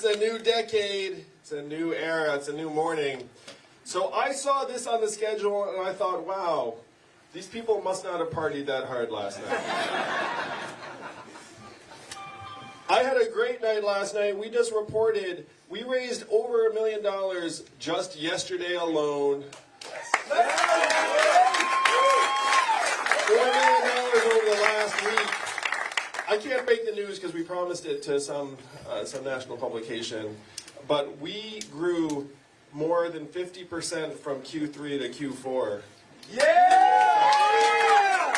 2020! Yes! It's a new decade, it's a new era, it's a new morning. So I saw this on the schedule and I thought, wow, these people must not have partied that hard last night. I had a great night last night. We just reported we raised over a million dollars just yesterday alone. Four million dollars over the last week. I can't make the news because we promised it to some uh, some national publication, but we grew more than 50% from Q3 to Q4. Yeah!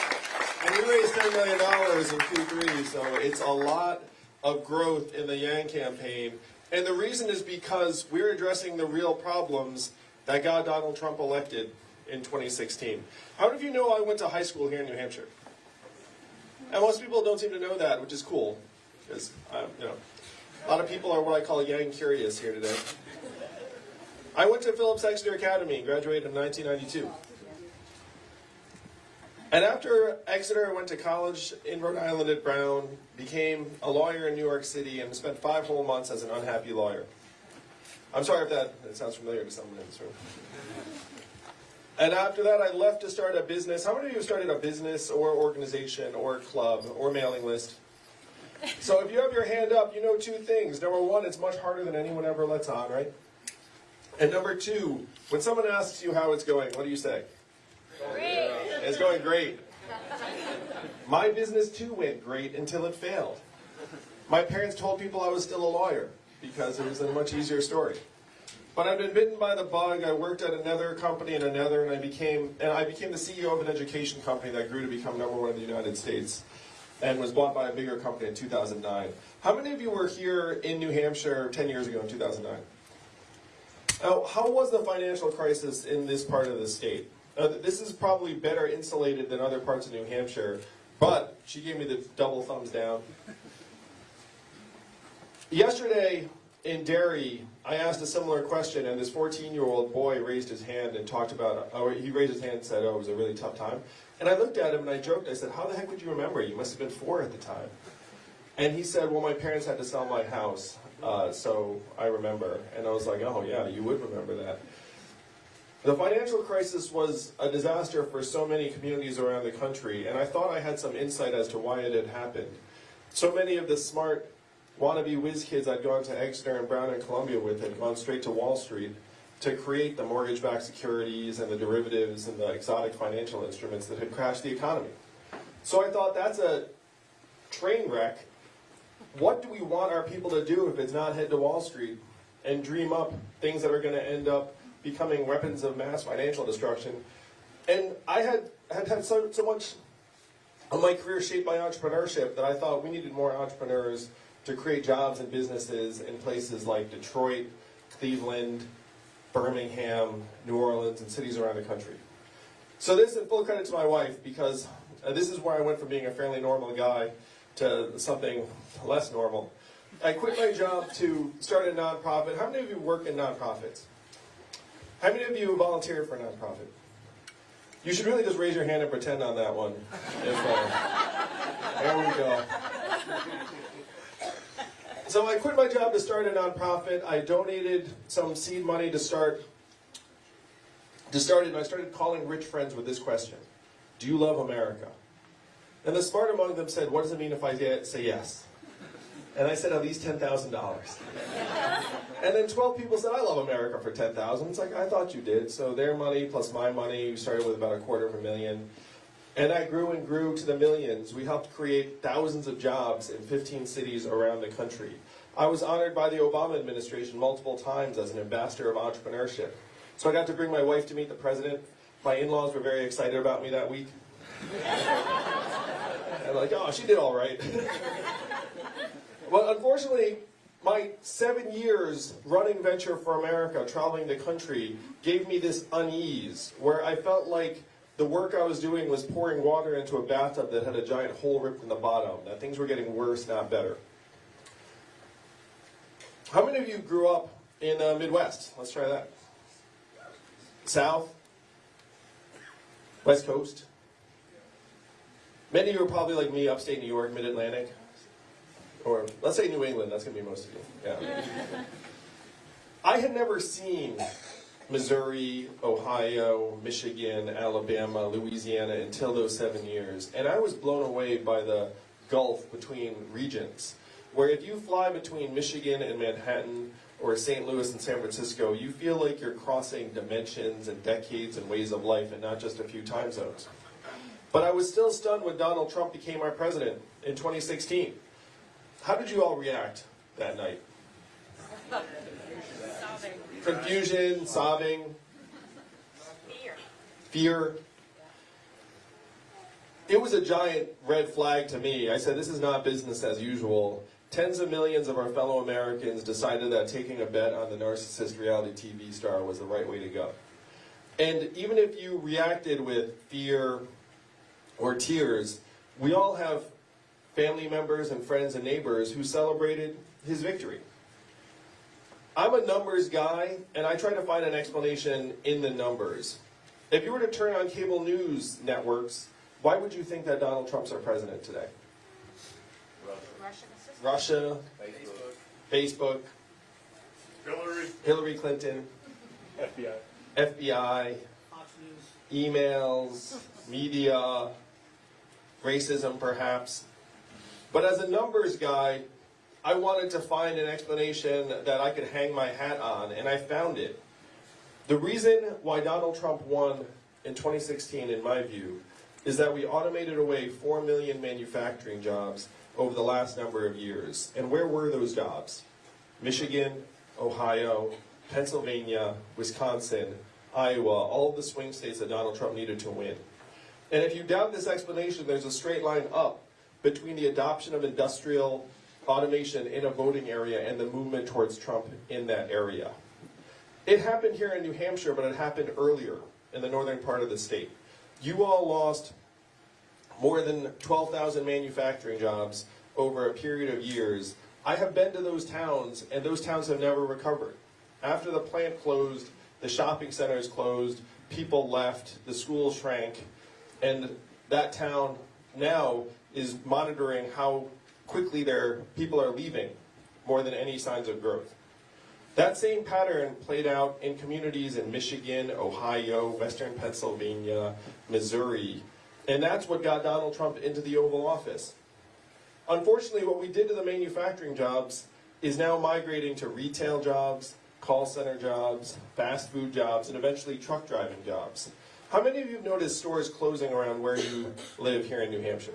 And we raised $10 million in Q3, so it's a lot of growth in the Yang campaign. And the reason is because we're addressing the real problems that got Donald Trump elected in 2016. How many of you know I went to high school here in New Hampshire? And most people don't seem to know that, which is cool, because um, you know, a lot of people are what I call Yang curious here today. I went to Phillips Exeter Academy, graduated in 1992. And after Exeter, I went to college in Rhode Island at Brown, became a lawyer in New York City, and spent five whole months as an unhappy lawyer. I'm sorry if that, that sounds familiar to someone in this room. And after that, I left to start a business. How many of you have started a business or organization or club or mailing list? So if you have your hand up, you know two things. Number one, it's much harder than anyone ever lets on, right? And number two, when someone asks you how it's going, what do you say? Great. It's going great. My business too went great until it failed. My parents told people I was still a lawyer because it was a much easier story. But I've been bitten by the bug. I worked at another company and another, and I became and I became the CEO of an education company that grew to become number one in the United States, and was bought by a bigger company in 2009. How many of you were here in New Hampshire 10 years ago in 2009? Now, how was the financial crisis in this part of the state? Uh, this is probably better insulated than other parts of New Hampshire, but she gave me the double thumbs down. Yesterday in Derry, I asked a similar question, and this 14-year-old boy raised his hand and talked about, oh, he raised his hand and said, oh, it was a really tough time. And I looked at him and I joked, I said, how the heck would you remember? You must have been four at the time. And he said, well, my parents had to sell my house, uh, so I remember. And I was like, oh yeah, you would remember that. The financial crisis was a disaster for so many communities around the country, and I thought I had some insight as to why it had happened. So many of the smart wannabe whiz kids I'd gone to Exeter and Brown and Columbia with had gone straight to Wall Street to create the mortgage-backed securities and the derivatives and the exotic financial instruments that had crashed the economy. So I thought that's a train wreck. What do we want our people to do if it's not head to Wall Street and dream up things that are going to end up becoming weapons of mass financial destruction? And I had had, had so, so much of my career shaped by entrepreneurship that I thought we needed more entrepreneurs to create jobs and businesses in places like Detroit, Cleveland, Birmingham, New Orleans, and cities around the country. So this is full credit to my wife because uh, this is where I went from being a fairly normal guy to something less normal. I quit my job to start a nonprofit. How many of you work in nonprofits? How many of you volunteer for a nonprofit? You should really just raise your hand and pretend on that one. If, uh, there we go. So I quit my job to start a nonprofit. I donated some seed money to start to start it, and I started calling rich friends with this question. Do you love America? And the smart among them said, what does it mean if I say yes? And I said, at least $10,000. and then 12 people said, I love America for 10000 It's like, I thought you did. So their money plus my money, we started with about a quarter of a million. And that grew and grew to the millions. We helped create thousands of jobs in 15 cities around the country. I was honored by the Obama administration multiple times as an ambassador of entrepreneurship. So I got to bring my wife to meet the president. My in-laws were very excited about me that week. and like, oh, she did all right. well, unfortunately, my seven years running Venture for America, traveling the country, gave me this unease where I felt like the work I was doing was pouring water into a bathtub that had a giant hole ripped in the bottom, that things were getting worse, not better. How many of you grew up in the uh, Midwest? Let's try that. South? West Coast? Many of you are probably like me, upstate New York, mid-Atlantic. or let's say New England, that's going to be most of you. Yeah. I had never seen Missouri, Ohio, Michigan, Alabama, Louisiana until those seven years. And I was blown away by the gulf between regions. Where if you fly between Michigan and Manhattan, or St. Louis and San Francisco, you feel like you're crossing dimensions and decades and ways of life and not just a few time zones. But I was still stunned when Donald Trump became our president in 2016. How did you all react that night? Confusion, sobbing, Fear. fear. It was a giant red flag to me. I said, this is not business as usual. Tens of millions of our fellow Americans decided that taking a bet on the narcissist reality TV star was the right way to go. And even if you reacted with fear or tears, we all have family members and friends and neighbors who celebrated his victory. I'm a numbers guy, and I try to find an explanation in the numbers. If you were to turn on cable news networks, why would you think that Donald Trump's our president today? Assistant. Russia, Facebook, Hillary. Hillary Clinton, FBI. FBI, Fox News. emails, media, racism perhaps. But as a numbers guy, I wanted to find an explanation that I could hang my hat on, and I found it. The reason why Donald Trump won in 2016, in my view, is that we automated away 4 million manufacturing jobs over the last number of years. And where were those jobs? Michigan, Ohio, Pennsylvania, Wisconsin, Iowa, all the swing states that Donald Trump needed to win. And if you doubt this explanation, there's a straight line up between the adoption of industrial automation in a voting area and the movement towards Trump in that area. It happened here in New Hampshire, but it happened earlier in the northern part of the state. You all lost more than 12,000 manufacturing jobs over a period of years. I have been to those towns, and those towns have never recovered. After the plant closed, the shopping centers closed, people left, the schools shrank, and that town now is monitoring how quickly their people are leaving more than any signs of growth. That same pattern played out in communities in Michigan, Ohio, Western Pennsylvania, Missouri, and that's what got Donald Trump into the Oval Office. Unfortunately, what we did to the manufacturing jobs is now migrating to retail jobs, call center jobs, fast food jobs, and eventually truck driving jobs. How many of you have noticed stores closing around where you live here in New Hampshire?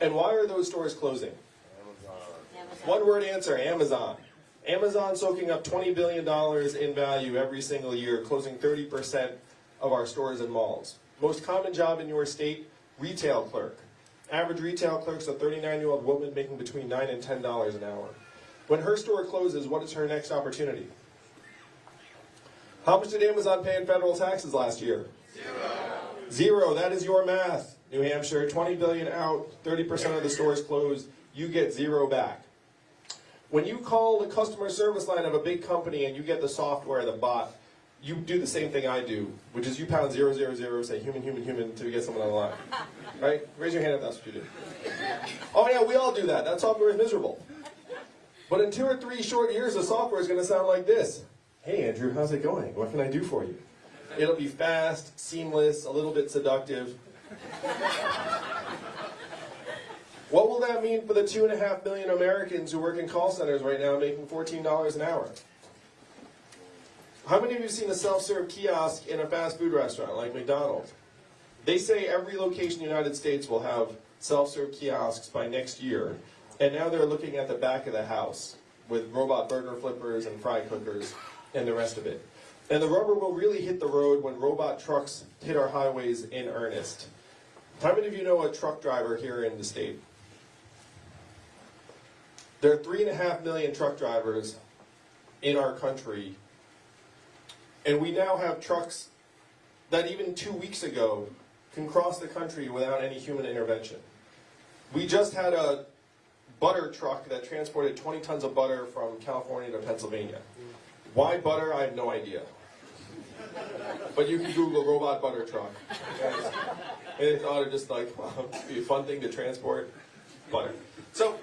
And why are those stores closing? Amazon. One word answer, Amazon. Amazon soaking up $20 billion in value every single year, closing 30% of our stores and malls. Most common job in your state, retail clerk. Average retail clerk's a 39-year-old woman making between 9 and $10 an hour. When her store closes, what is her next opportunity? How much did Amazon pay in federal taxes last year? Zero. Zero, that is your math. New Hampshire, 20 billion out, 30% of the stores closed, you get zero back. When you call the customer service line of a big company and you get the software, the bot, you do the same thing I do, which is you pound zero zero zero, say human, human, human until you get someone on the line. Right? Raise your hand if that's what you do. Oh yeah, we all do that. That software is miserable. But in two or three short years, the software is going to sound like this. Hey Andrew, how's it going? What can I do for you? It'll be fast, seamless, a little bit seductive. What will that mean for the two and a half million Americans who work in call centers right now making $14 an hour? How many of you have seen a self-serve kiosk in a fast food restaurant like McDonald's? They say every location in the United States will have self-serve kiosks by next year, and now they're looking at the back of the house with robot burger flippers and fry cookers and the rest of it. And the rubber will really hit the road when robot trucks hit our highways in earnest. How many of you know a truck driver here in the state? There are three and a half million truck drivers in our country, and we now have trucks that even two weeks ago can cross the country without any human intervention. We just had a butter truck that transported 20 tons of butter from California to Pennsylvania. Why butter? I have no idea. But you can Google robot butter truck. And it ought to just like, be a fun thing to transport. butter. So,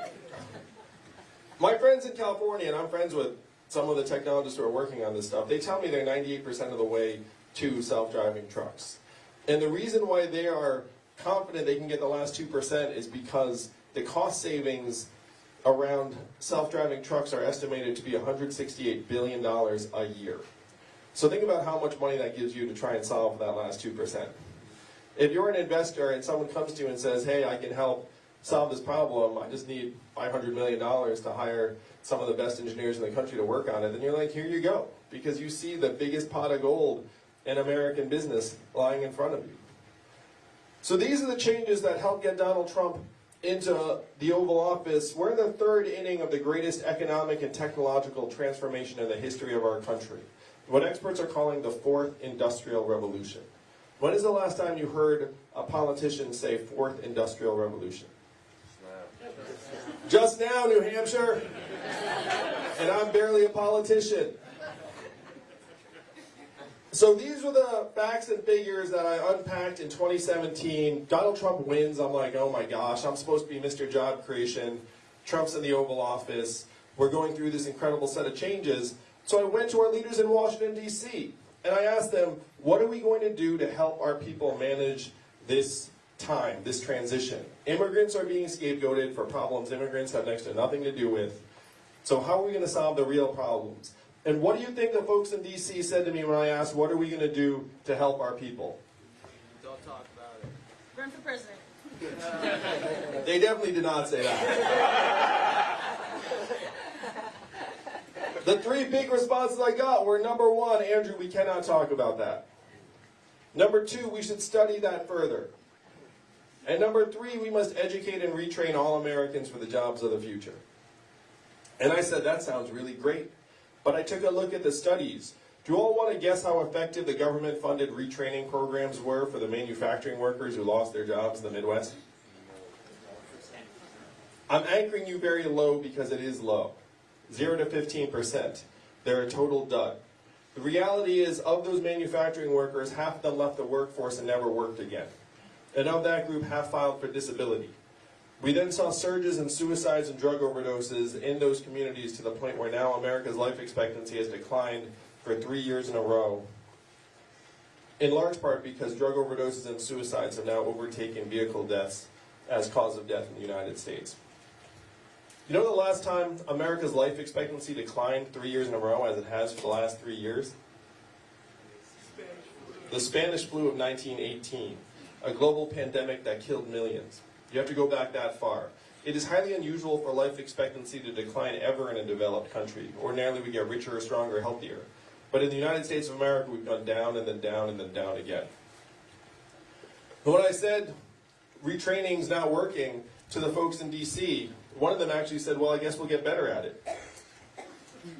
my friends in California, and I'm friends with some of the technologists who are working on this stuff, they tell me they're 98% of the way to self-driving trucks. And the reason why they are confident they can get the last 2% is because the cost savings around self-driving trucks are estimated to be $168 billion a year. So think about how much money that gives you to try and solve that last 2%. If you're an investor and someone comes to you and says, hey, I can help solve this problem, I just need $500 million to hire some of the best engineers in the country to work on it, then you're like, here you go. Because you see the biggest pot of gold in American business lying in front of you. So these are the changes that helped get Donald Trump into the Oval Office. We're in the third inning of the greatest economic and technological transformation in the history of our country. What experts are calling the fourth industrial revolution. When is the last time you heard a politician say fourth industrial revolution? Just now, New Hampshire. And I'm barely a politician. So these were the facts and figures that I unpacked in 2017. Donald Trump wins. I'm like, oh my gosh, I'm supposed to be Mr. Job Creation. Trump's in the Oval Office. We're going through this incredible set of changes. So I went to our leaders in Washington, D.C., and I asked them, what are we going to do to help our people manage this time, this transition? Immigrants are being scapegoated for problems immigrants have next to nothing to do with. So how are we going to solve the real problems? And what do you think the folks in D.C. said to me when I asked, what are we going to do to help our people? Don't talk about it. Run for president. They definitely did not say that. The three big responses I got were number one, Andrew, we cannot talk about that. Number two, we should study that further. And number three, we must educate and retrain all Americans for the jobs of the future. And I said, that sounds really great. But I took a look at the studies. Do you all want to guess how effective the government funded retraining programs were for the manufacturing workers who lost their jobs in the Midwest? I'm anchoring you very low because it is low. 0 to 15%. They're a total dud. The reality is, of those manufacturing workers, half of them left the workforce and never worked again. And of that group, half filed for disability. We then saw surges in suicides and drug overdoses in those communities to the point where now America's life expectancy has declined for three years in a row. In large part because drug overdoses and suicides have now overtaken vehicle deaths as cause of death in the United States. You know the last time America's life expectancy declined three years in a row as it has for the last three years? The Spanish flu of 1918, a global pandemic that killed millions. You have to go back that far. It is highly unusual for life expectancy to decline ever in a developed country. Ordinarily we get richer, stronger, healthier. But in the United States of America, we've gone down and then down and then down again. But when I said retraining is now working to the folks in DC, one of them actually said, well, I guess we'll get better at it.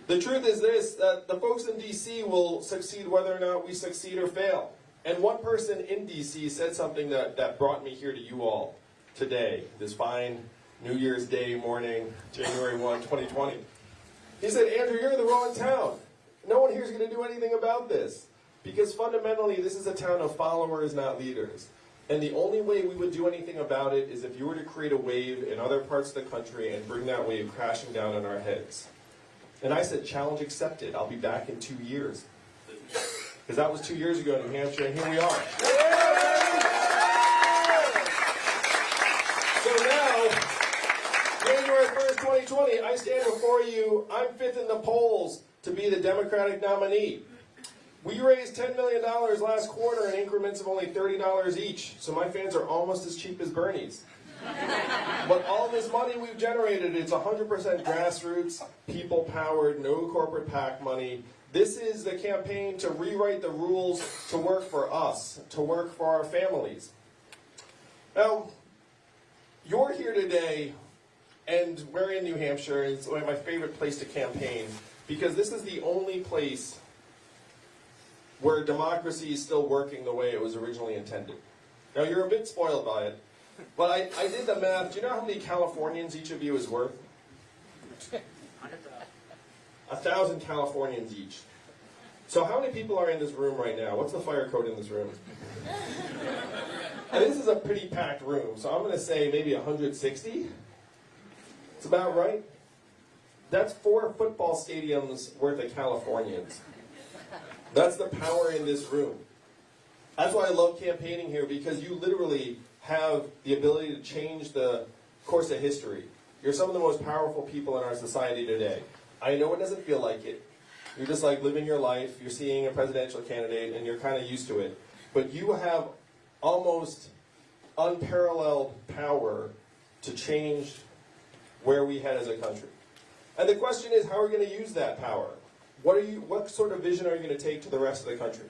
The truth is this, that the folks in DC will succeed whether or not we succeed or fail. And one person in DC said something that, that brought me here to you all today, this fine New Year's Day morning, January 1, 2020. He said, Andrew, you're in the wrong town. No one here is going to do anything about this. Because fundamentally, this is a town of followers, not leaders. And the only way we would do anything about it is if you were to create a wave in other parts of the country and bring that wave crashing down on our heads. And I said, challenge accepted. I'll be back in two years. Because that was two years ago in New Hampshire, and here we are. So now, January 1st, 2020, I stand before you. I'm fifth in the polls to be the Democratic nominee. We raised $10 million last quarter in increments of only $30 each, so my fans are almost as cheap as Bernie's. but all this money we've generated, it's 100% grassroots, people-powered, no corporate PAC money. This is the campaign to rewrite the rules to work for us, to work for our families. Now, you're here today, and we're in New Hampshire, and it's my favorite place to campaign, because this is the only place where democracy is still working the way it was originally intended. Now, you're a bit spoiled by it, but I, I did the math. Do you know how many Californians each of you is worth? A thousand Californians each. So how many people are in this room right now? What's the fire code in this room? And this is a pretty packed room, so I'm going to say maybe 160. It's about right. That's four football stadiums worth of Californians. That's the power in this room. That's why I love campaigning here because you literally have the ability to change the course of history. You're some of the most powerful people in our society today. I know it doesn't feel like it. You're just like living your life, you're seeing a presidential candidate, and you're kind of used to it. But you have almost unparalleled power to change where we head as a country. And the question is, how are we going to use that power? What are you? What sort of vision are you going to take to the rest of the country?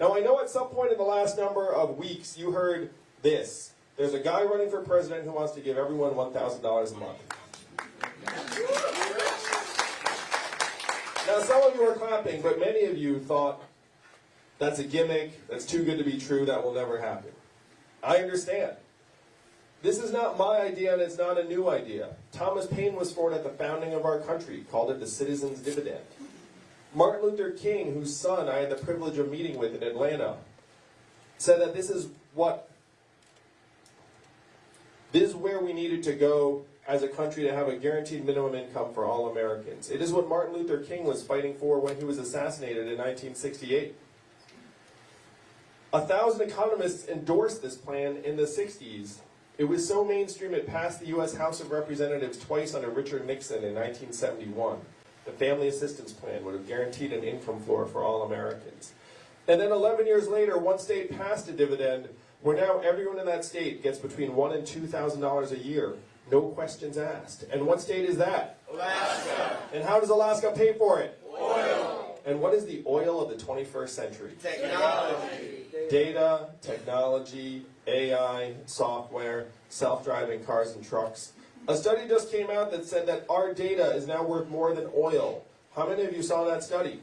Now, I know at some point in the last number of weeks you heard this. There's a guy running for president who wants to give everyone $1,000 a month. Now, some of you are clapping, but many of you thought that's a gimmick, that's too good to be true, that will never happen. I understand. This is not my idea and it's not a new idea. Thomas Paine was for it at the founding of our country, called it the citizen's dividend. Martin Luther King, whose son I had the privilege of meeting with in Atlanta, said that this is what this is where we needed to go as a country to have a guaranteed minimum income for all Americans. It is what Martin Luther King was fighting for when he was assassinated in 1968. A thousand economists endorsed this plan in the 60s. It was so mainstream it passed the U.S. House of Representatives twice under Richard Nixon in 1971. The Family Assistance Plan would have guaranteed an income floor for all Americans. And then 11 years later, one state passed a dividend where now everyone in that state gets between one and two thousand dollars a year, no questions asked. And what state is that? Alaska. And how does Alaska pay for it? Oil. And what is the oil of the 21st century? Technology. Data, technology, AI, software, self-driving cars and trucks. A study just came out that said that our data is now worth more than oil. How many of you saw that study?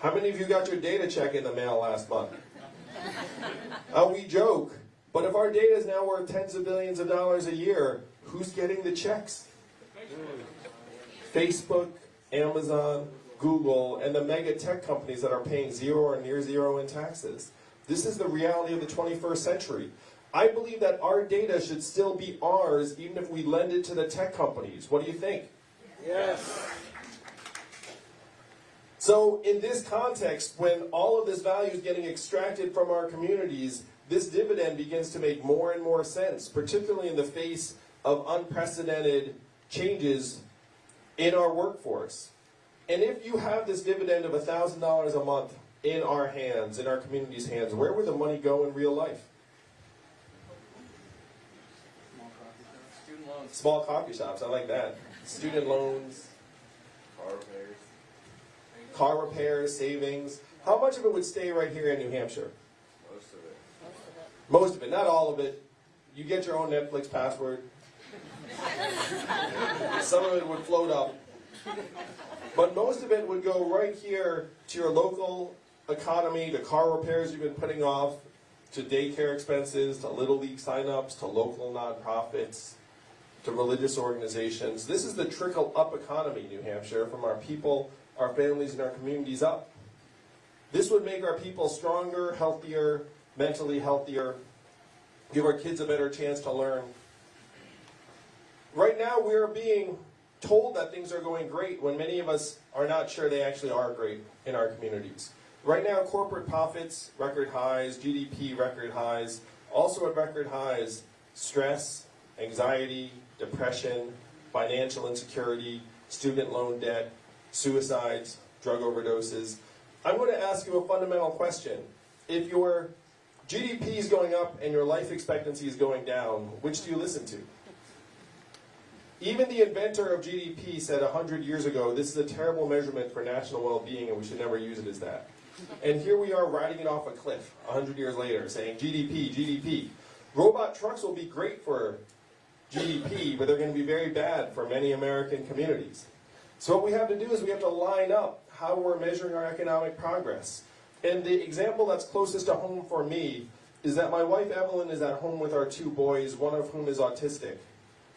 How many of you got your data check in the mail last month? Uh, we joke, but if our data is now worth tens of billions of dollars a year, who's getting the checks? Facebook, Amazon, Google, and the mega tech companies that are paying zero or near zero in taxes. This is the reality of the 21st century. I believe that our data should still be ours even if we lend it to the tech companies. What do you think? Yes. So, in this context, when all of this value is getting extracted from our communities, this dividend begins to make more and more sense, particularly in the face of unprecedented changes in our workforce. And if you have this dividend of $1,000 a month in our hands, in our community's hands, where would the money go in real life? Student loans. Small coffee shops, I like that. Student loans, Car repairs. car repairs, savings. How much of it would stay right here in New Hampshire? Most of it. Not all of it. You get your own Netflix password. Some of it would float up. But most of it would go right here to your local economy, to car repairs you've been putting off, to daycare expenses, to Little League signups, to local nonprofits, to religious organizations. This is the trickle up economy, New Hampshire, from our people, our families, and our communities up. This would make our people stronger, healthier, mentally healthier, give our kids a better chance to learn. Right now, we are being told that things are going great when many of us are not sure they actually are great in our communities. Right now, corporate profits, record highs, GDP, record highs, also at record highs, stress, anxiety, depression, financial insecurity, student loan debt, suicides, drug overdoses. I'm going to ask you a fundamental question. If your GDP is going up and your life expectancy is going down, which do you listen to? Even the inventor of GDP said 100 years ago, this is a terrible measurement for national well-being and we should never use it as that. And here we are riding it off a cliff 100 years later saying GDP, GDP. Robot trucks will be great for GDP, but they're going to be very bad for many American communities. So what we have to do is we have to line up how we're measuring our economic progress. And the example that's closest to home for me is that my wife Evelyn is at home with our two boys, one of whom is autistic.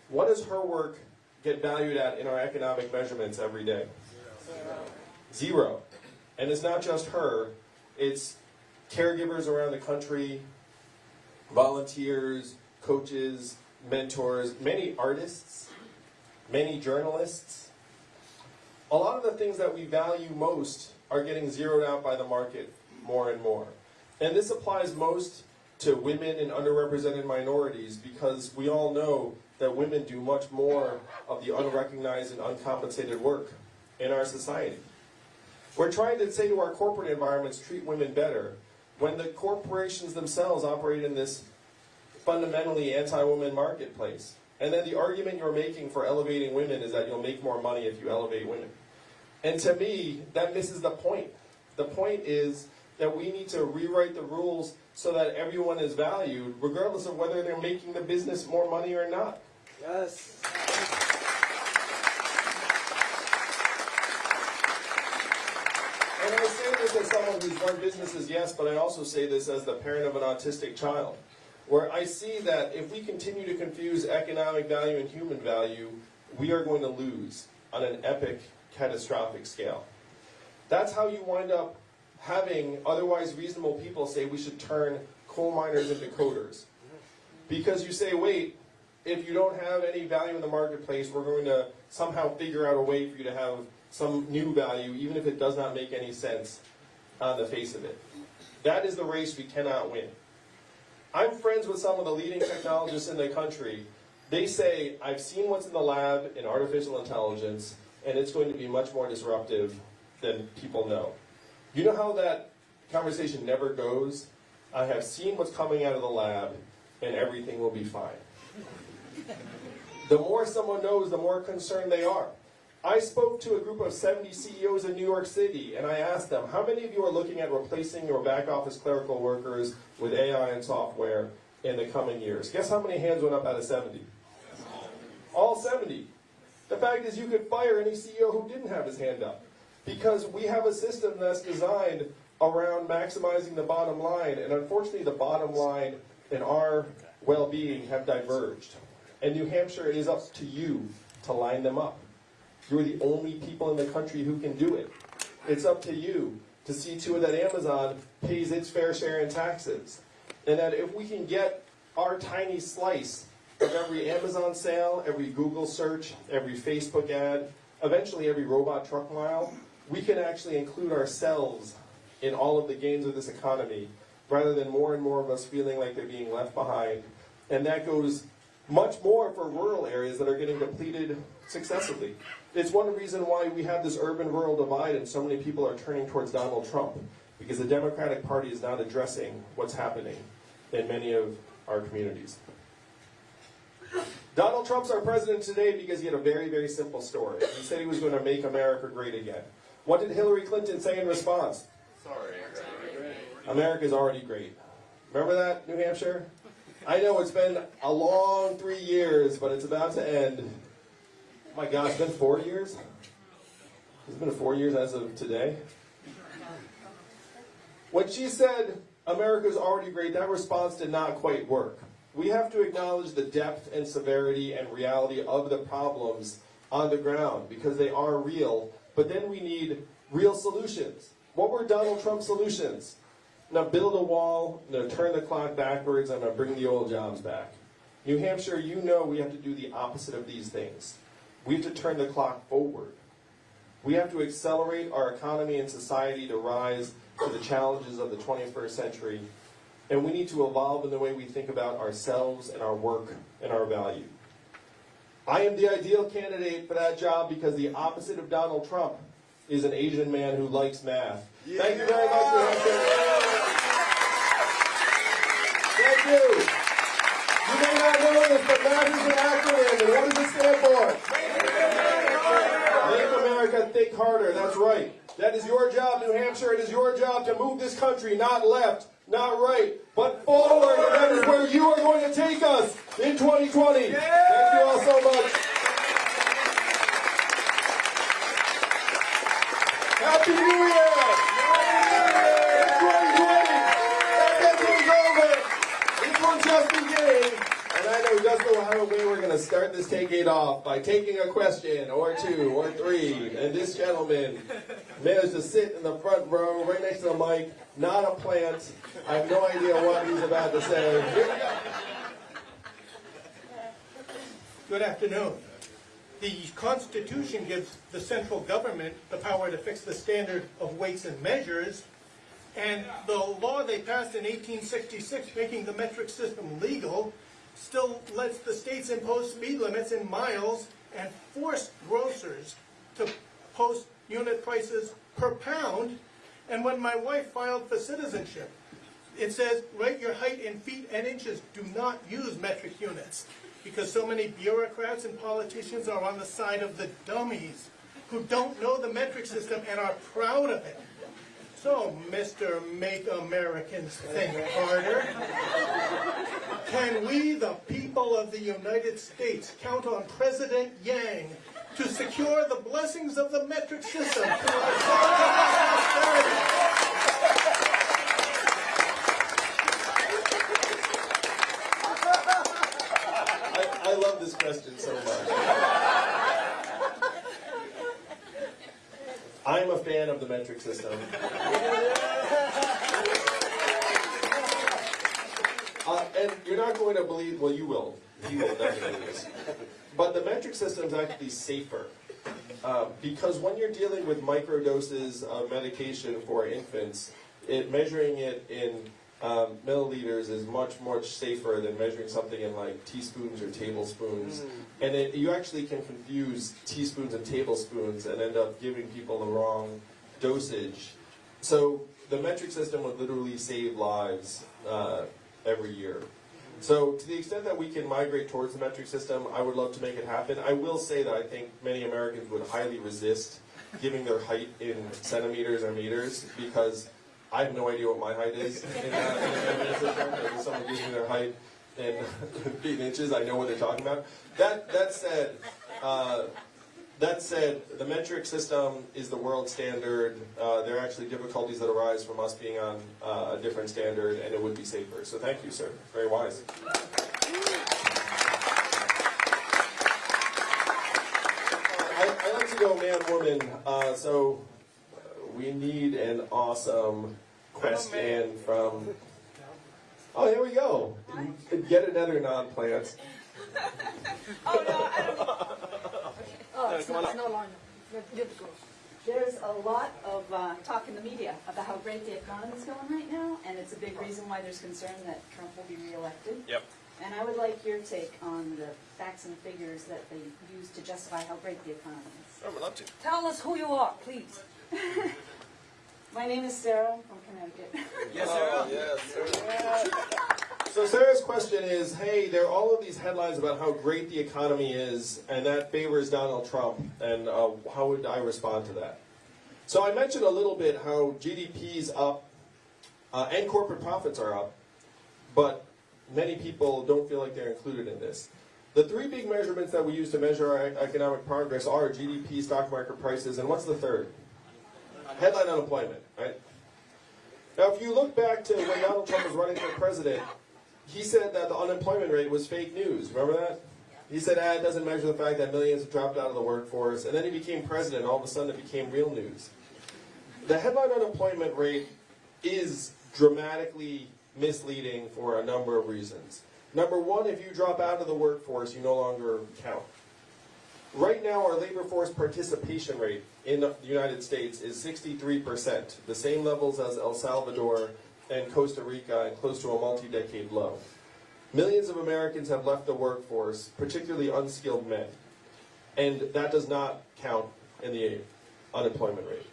What does her work get valued at in our economic measurements every day? Zero. Zero. And it's not just her, it's caregivers around the country, volunteers, coaches, mentors, many artists, many journalists. A lot of the things that we value most are getting zeroed out by the market more and more. And this applies most to women and underrepresented minorities because we all know that women do much more of the unrecognized and uncompensated work in our society. We're trying to say to our corporate environments, treat women better, when the corporations themselves operate in this fundamentally anti-woman marketplace. And then the argument you're making for elevating women is that you'll make more money if you elevate women. And to me, that misses the point. The point is that we need to rewrite the rules so that everyone is valued, regardless of whether they're making the business more money or not. Yes. And I say this as someone who's run businesses, yes, but I also say this as the parent of an autistic child, where I see that if we continue to confuse economic value and human value, we are going to lose on an epic, catastrophic scale. That's how you wind up having otherwise reasonable people say we should turn coal miners into coders. Because you say, wait, if you don't have any value in the marketplace, we're going to somehow figure out a way for you to have some new value, even if it does not make any sense on the face of it. That is the race we cannot win. I'm friends with some of the leading technologists in the country. They say, I've seen what's in the lab in artificial intelligence, and it's going to be much more disruptive than people know. You know how that conversation never goes? I have seen what's coming out of the lab, and everything will be fine. The more someone knows, the more concerned they are. I spoke to a group of 70 CEOs in New York City, and I asked them, how many of you are looking at replacing your back office clerical workers with AI and software in the coming years? Guess how many hands went up out of 70? All 70. The fact is you could fire any CEO who didn't have his hand up. Because we have a system that's designed around maximizing the bottom line, and unfortunately the bottom line and our well-being have diverged. And New Hampshire, it is up to you to line them up. You're the only people in the country who can do it. It's up to you to see to it that Amazon pays its fair share in taxes. And that if we can get our tiny slice of every Amazon sale, every Google search, every Facebook ad, eventually every robot truck mile, we can actually include ourselves in all of the gains of this economy rather than more and more of us feeling like they're being left behind. And that goes much more for rural areas that are getting depleted successively. It's one reason why we have this urban-rural divide and so many people are turning towards Donald Trump, because the Democratic Party is not addressing what's happening in many of our communities. Donald Trump's our president today because he had a very, very simple story. He said he was going to make America great again. What did Hillary Clinton say in response? Sorry. America's already great. Remember that, New Hampshire? I know it's been a long three years, but it's about to end. Oh my gosh, it's been four years? It's been four years as of today. When she said America's already great, that response did not quite work. We have to acknowledge the depth and severity and reality of the problems on the ground because they are real, but then we need real solutions. What were Donald Trump's solutions? Now build a wall, now turn the clock backwards, and now bring the old jobs back. New Hampshire, you know we have to do the opposite of these things. We have to turn the clock forward. We have to accelerate our economy and society to rise to the challenges of the 21st century. And we need to evolve in the way we think about ourselves and our work and our value. I am the ideal candidate for that job because the opposite of Donald Trump is an Asian man who likes math. Thank you very much, Hampshire. Thank you. You may not know this, but math is an acronym, and what does it stand for? Make America think harder. That's right. That is your job, New Hampshire. It is your job to move this country, not left, not right, but forward. And that is where you are going to take us in 2020. Thank you all so much. Happy New to start this decade off by taking a question or two or three. And this gentleman managed to sit in the front row right next to the mic, not a plant. I have no idea what he's about to say. Here we go. Good afternoon. the Constitution gives the central government the power to fix the standard of weights and measures. And the law they passed in 1866, making the metric system legal, still lets the states impose speed limits in miles and force grocers to post unit prices per pound. And when my wife filed for citizenship, it says, write your height in feet and inches. Do not use metric units. Because so many bureaucrats and politicians are on the side of the dummies who don't know the metric system and are proud of it. So, Mr. Make Americans Think Harder, can we, the people of the United States, count on President Yang to secure the blessings of the metric system to our prosperity? I, I love this question so much. I'm a fan of the metric system. Uh, and you're not going to believe, well, you will. You will definitely. is. But the metric system is actually safer. Uh, because when you're dealing with microdoses of medication for infants, it, measuring it in um, milliliters is much, much safer than measuring something in like teaspoons or tablespoons. And it, you actually can confuse teaspoons and tablespoons and end up giving people the wrong dosage. So the metric system would literally save lives uh, every year. So to the extent that we can migrate towards the metric system, I would love to make it happen. I will say that I think many Americans would highly resist giving their height in centimeters or meters because I have no idea what my height is in, uh, someone gives me their height in feet and inches, I know what they're talking about. That that said, uh, that said, the metric system is the world standard. Uh, there are actually difficulties that arise from us being on uh, a different standard, and it would be safer. So thank you, sir. Very wise. I, I like to go man, woman. Uh, so uh, we need an awesome question from. Oh, here we go. Yet another non-plant. Oh, no, I don't. Oh, it's not, it's no longer. You're good to go. There's a lot of uh, talk in the media about how great the economy is going right now, and it's a big reason why there's concern that Trump will be reelected. Yep. And I would like your take on the facts and figures that they use to justify how great the economy is. I would love to. Tell us who you are, please. My name is Sarah from Connecticut. Yes, sir. Yes, sir. So Sarah's question is, hey, there are all of these headlines about how great the economy is, and that favors Donald Trump, and uh, how would I respond to that? So I mentioned a little bit how GDP's up, uh, and corporate profits are up, but many people don't feel like they're included in this. The three big measurements that we use to measure our economic progress are GDP, stock market prices, and what's the third? Headline unemployment, right? Now, if you look back to when Donald Trump was running for president, he said that the unemployment rate was fake news. Remember that? He said, ah, it doesn't measure the fact that millions have dropped out of the workforce. And then he became president, and all of a sudden it became real news. The headline unemployment rate is dramatically misleading for a number of reasons. Number one, if you drop out of the workforce, you no longer count. Right now, our labor force participation rate in the United States is 63%, the same levels as El Salvador and Costa Rica, and close to a multi-decade low. Millions of Americans have left the workforce, particularly unskilled men, and that does not count in the unemployment rate.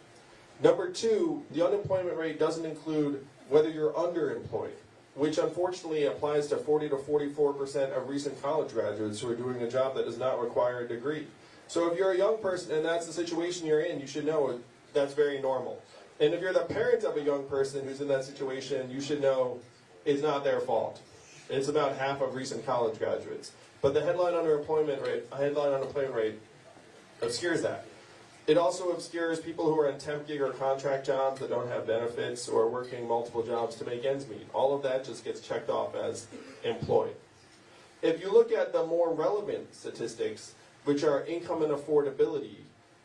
Number two, the unemployment rate doesn't include whether you're underemployed, which unfortunately applies to 40 to 44% of recent college graduates who are doing a job that does not require a degree. So if you're a young person and that's the situation you're in, you should know that's very normal. And if you're the parent of a young person who's in that situation, you should know it's not their fault. It's about half of recent college graduates. But the headline underemployment rate, headline unemployment rate obscures that. It also obscures people who are in temp gig or contract jobs that don't have benefits or working multiple jobs to make ends meet. All of that just gets checked off as employed. If you look at the more relevant statistics, which are income and affordability,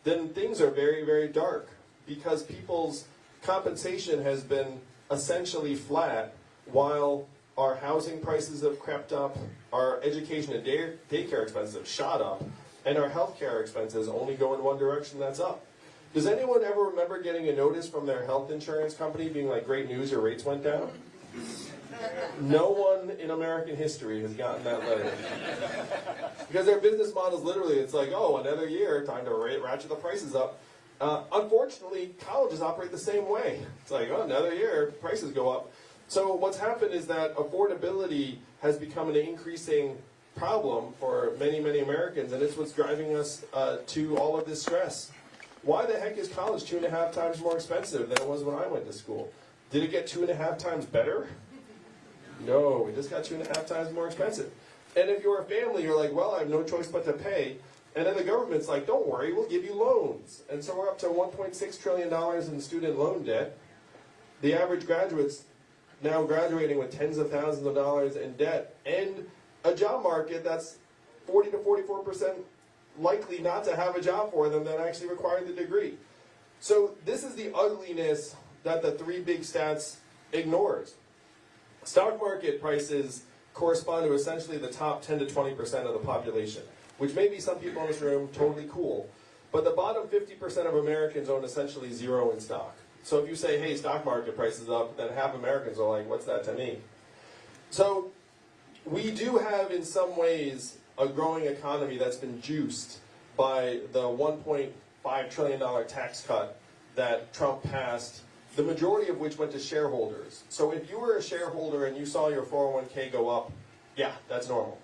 then things are very, very dark because people's compensation has been essentially flat while our housing prices have crept up, our education and day, daycare expenses have shot up, And our healthcare expenses only go in one direction, that's up. Does anyone ever remember getting a notice from their health insurance company being like, great news, your rates went down? No one in American history has gotten that letter. Because their business model is literally, it's like, oh, another year, time to ra- ratchet the prices up. Uh, unfortunately, colleges operate the same way. It's like, oh, another year, prices go up. So what's happened is that affordability has become an increasing problem for many, many Americans, and it's what's driving us uh, to all of this stress. Why the heck is college two and a half times more expensive than it was when I went to school? Did it get two and a half times better? No, it just got two and a half times more expensive. And if you're a family, you're like, well, I have no choice but to pay. And then the government's like, don't worry, we'll give you loans. And so we're up to $1.6 trillion in student loan debt. The average graduate's now graduating with tens of thousands of dollars in debt and a job market that's 40 to 44% likely not to have a job for them that actually required the degree. So this is the ugliness that the three big stats ignores. Stock market prices correspond to essentially the top 10 to 20% of the population, which may be some people in this room totally cool, but the bottom 50% of Americans own essentially zero in stock. So if you say, hey, stock market prices up, then half Americans are like, what's that to me? So we do have in some ways a growing economy that's been juiced by the 1.5 trillion dollar tax cut that Trump passed, the majority of which went to shareholders. So if you were a shareholder and you saw your 401k go up, yeah, that's normal.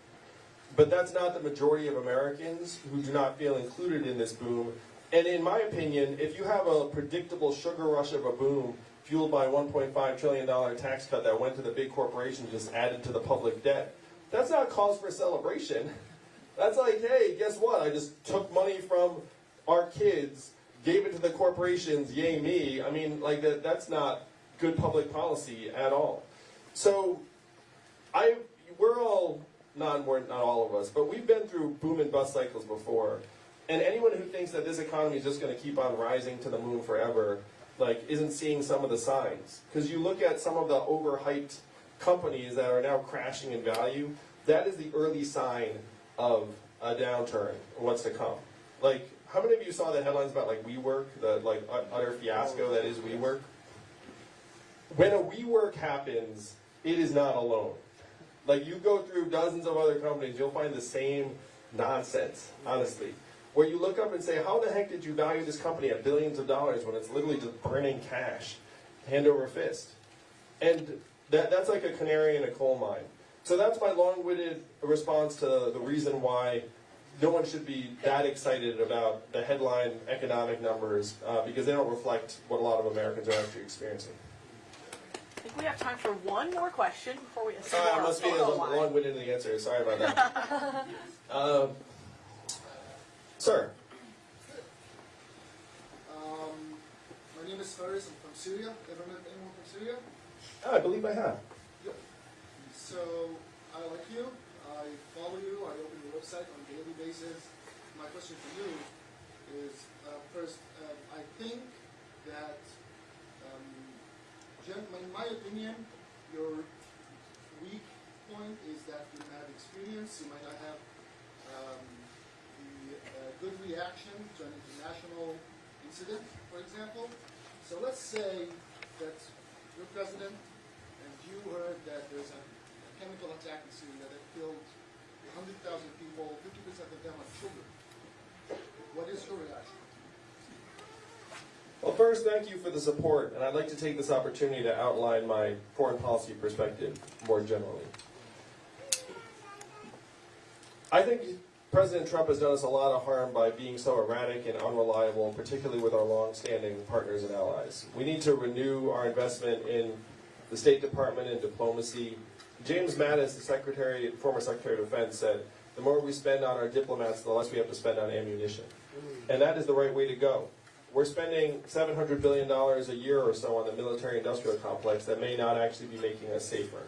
But that's not the majority of Americans who do not feel included in this boom. And in my opinion, if you have a predictable sugar rush of a boom fueled by a $1.5 trillion tax cut that went to the big corporations just added to the public debt, that's not cause for celebration. That's like, hey, guess what? I just took money from our kids, gave it to the corporations, yay me. I mean, like that, that's not good public policy at all. So I, we're all, not, not all of us, but we've been through boom and bust cycles before. And anyone who thinks that this economy is just going to keep on rising to the moon forever, like, isn't seeing some of the signs. Because you look at some of the overhyped companies that are now crashing in value, that is the early sign of a downturn, what's to come. Like, how many of you saw the headlines about like WeWork, the like utter fiasco that is WeWork? When a WeWork happens, it is not alone. Like you go through dozens of other companies, you'll find the same nonsense, honestly. Where you look up and say, how the heck did you value this company at billions of dollars when it's literally just burning cash, hand over fist? And that, that's like a canary in a coal mine. So that's my long-winded response to the reason why no one should be that excited about the headline economic numbers uh, because they don't reflect what a lot of Americans are actually experiencing. I think we have time for one more question before we. Sorry, I must be a little long-winded in the answer. Sorry about that. um, sir, Um, my name is Faris. I'm from Syria. Ever met anyone from Syria? I believe I have. So I like you. I follow you. I open your website on a daily basis. My question for you is uh, first, uh, I think that, gen- in my opinion, your weak point is that you have experience. You might not have um, the uh, good reaction to an international incident, for example. So let's say that you're president and you heard that there's a chemical attack in Syria that killed 100,000 people, 50% of them are children. What is your reaction? Well, first, thank you for the support, and I'd like to take this opportunity to outline my foreign policy perspective more generally. I think President Trump has done us a lot of harm by being so erratic and unreliable, particularly with our long-standing partners and allies. We need to renew our investment in the State Department and diplomacy. James Mattis, the Secretary, former Secretary of Defense, said, the more we spend on our diplomats, the less we have to spend on ammunition. And that is the right way to go. We're spending $700 billion a year or so on the military-industrial complex that may not actually be making us safer.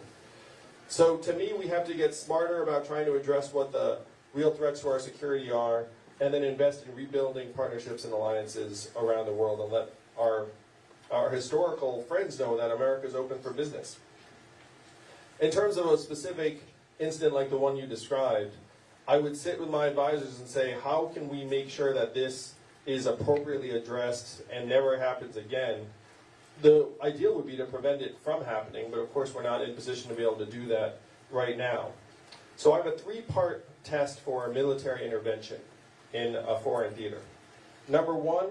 So to me, we have to get smarter about trying to address what the real threats to our security are, and then invest in rebuilding partnerships and alliances around the world and let our, our historical friends know that America is open for business. In terms of a specific incident like the one you described, I would sit with my advisors and say, how can we make sure that this is appropriately addressed and never happens again? The ideal would be to prevent it from happening, but of course, we're not in position to be able to do that right now. So I have a three-part test for military intervention in a foreign theater. Number one,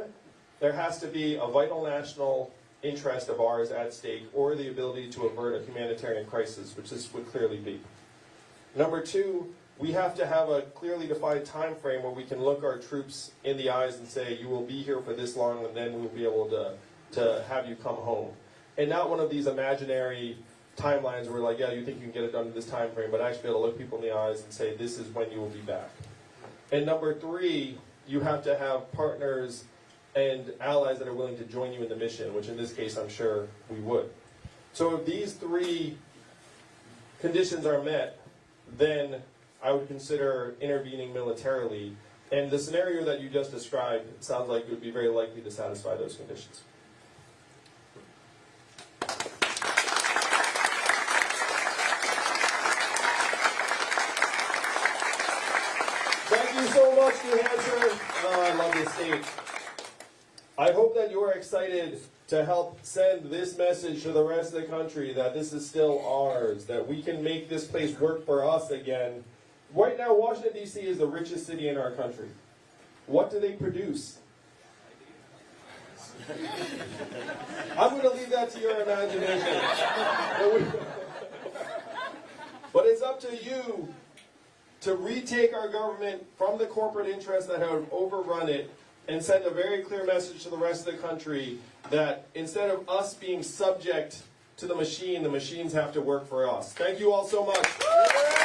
there has to be a vital national interest of ours at stake or the ability to avert a humanitarian crisis, which this would clearly be. Number two, we have to have a clearly defined time frame where we can look our troops in the eyes and say, you will be here for this long and then we'll be able to, to have you come home. And not one of these imaginary timelines where like, yeah, you think you can get it done in this time frame, but actually be able to look people in the eyes and say, this is when you will be back. And number three, you have to have partners and allies that are willing to join you in the mission, which in this case I'm sure we would. So if these three conditions are met, then I would consider intervening militarily. And the scenario that you just described sounds like it would be very likely to satisfy those conditions. Thank you so much, New Hampshire. Oh, I love this state. I hope that you are excited to help send this message to the rest of the country that this is still ours, that we can make this place work for us again. Right now, Washington, D.C. is the richest city in our country. What do they produce? I'm going to leave that to your imagination. But it's up to you to retake our government from the corporate interests that have overrun it and send a very clear message to the rest of the country that instead of us being subject to the machine, the machines have to work for us. Thank you all so much.